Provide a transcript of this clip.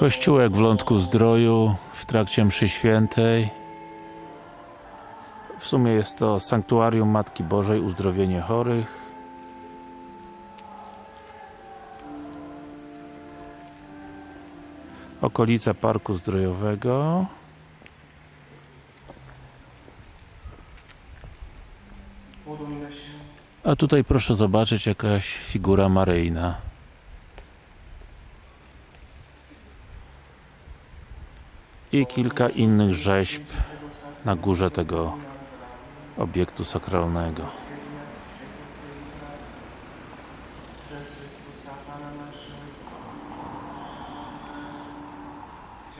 Kościółek w Lądku Zdroju w trakcie mszy świętej. W sumie jest to Sanktuarium Matki Bożej Uzdrowienie Chorych. Okolica Parku Zdrojowego. A tutaj proszę zobaczyć jakaś figura maryjna. i kilka innych rzeźb na górze tego obiektu sakralnego. Przez Chrystusa Pana naszego.